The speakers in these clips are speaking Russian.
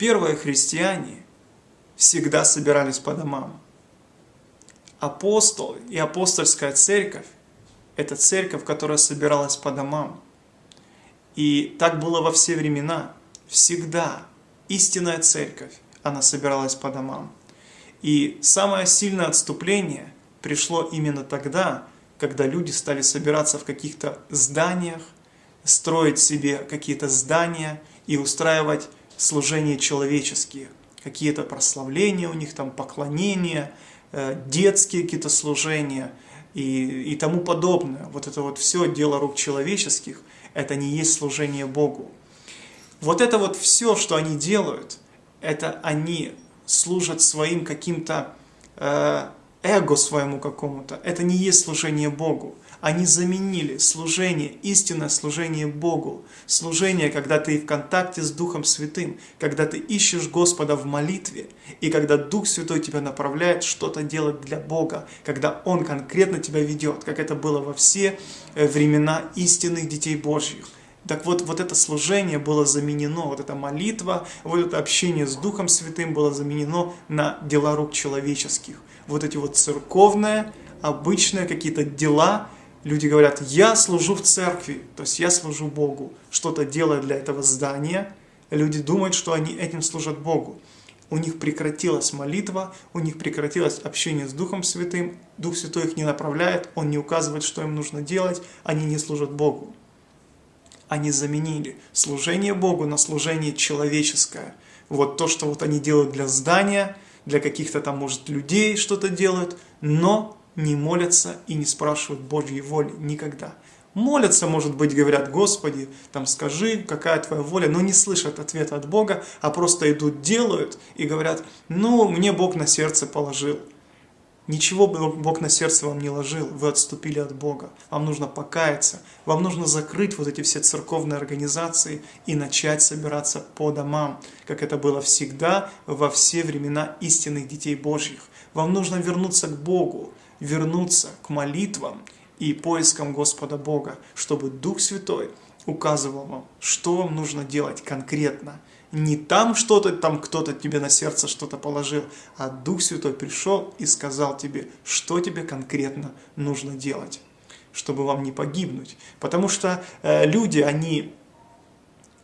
Первые христиане всегда собирались по домам. Апостолы и апостольская церковь – это церковь, которая собиралась по домам. И так было во все времена. Всегда истинная церковь, она собиралась по домам. И самое сильное отступление пришло именно тогда, когда люди стали собираться в каких-то зданиях, строить себе какие-то здания и устраивать служения человеческие, какие-то прославления у них, там поклонения, э, детские какие-то служения и, и тому подобное. Вот это вот все дело рук человеческих, это не есть служение Богу. Вот это вот все, что они делают, это они служат своим каким-то э, эго своему какому-то. Это не есть служение Богу. Они заменили служение, истинное служение Богу. Служение, когда ты в контакте с Духом Святым, когда ты ищешь Господа в молитве, и когда Дух Святой тебя направляет что-то делать для Бога, когда Он конкретно тебя ведет, как это было во все времена истинных детей Божьих. Так вот, вот это служение было заменено, вот эта молитва, вот это общение с Духом Святым было заменено на дела рук человеческих. Вот эти вот церковные, обычные какие-то дела, люди говорят, я служу в церкви, то есть я служу Богу, что-то делаю для этого здания, люди думают, что они этим служат Богу. У них прекратилась молитва, у них прекратилось общение с Духом Святым, Дух Святой их не направляет, Он не указывает, что им нужно делать, они не служат Богу они заменили служение Богу на служение человеческое. Вот то, что вот они делают для здания, для каких-то там, может, людей что-то делают, но не молятся и не спрашивают Божьей воли никогда. Молятся, может быть, говорят, Господи, там скажи, какая твоя воля, но не слышат ответа от Бога, а просто идут, делают и говорят, ну, мне Бог на сердце положил. Ничего Бог на сердце вам не ложил, вы отступили от Бога. Вам нужно покаяться, вам нужно закрыть вот эти все церковные организации и начать собираться по домам, как это было всегда во все времена истинных детей Божьих. Вам нужно вернуться к Богу, вернуться к молитвам и поискам Господа Бога, чтобы Дух Святой указывал вам, что вам нужно делать конкретно, не там что-то, там кто-то тебе на сердце что-то положил, а Дух Святой пришел и сказал тебе, что тебе конкретно нужно делать, чтобы вам не погибнуть. Потому что э, люди, они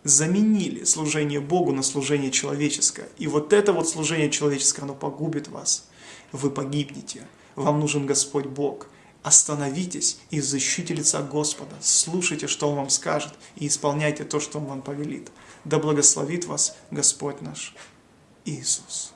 заменили служение Богу на служение человеческое. И вот это вот служение человеческое, оно погубит вас. Вы погибнете. Вам нужен Господь Бог. Остановитесь и защите лица Господа. Слушайте, что Он вам скажет, и исполняйте то, что Он вам повелит. Да благословит вас Господь наш Иисус.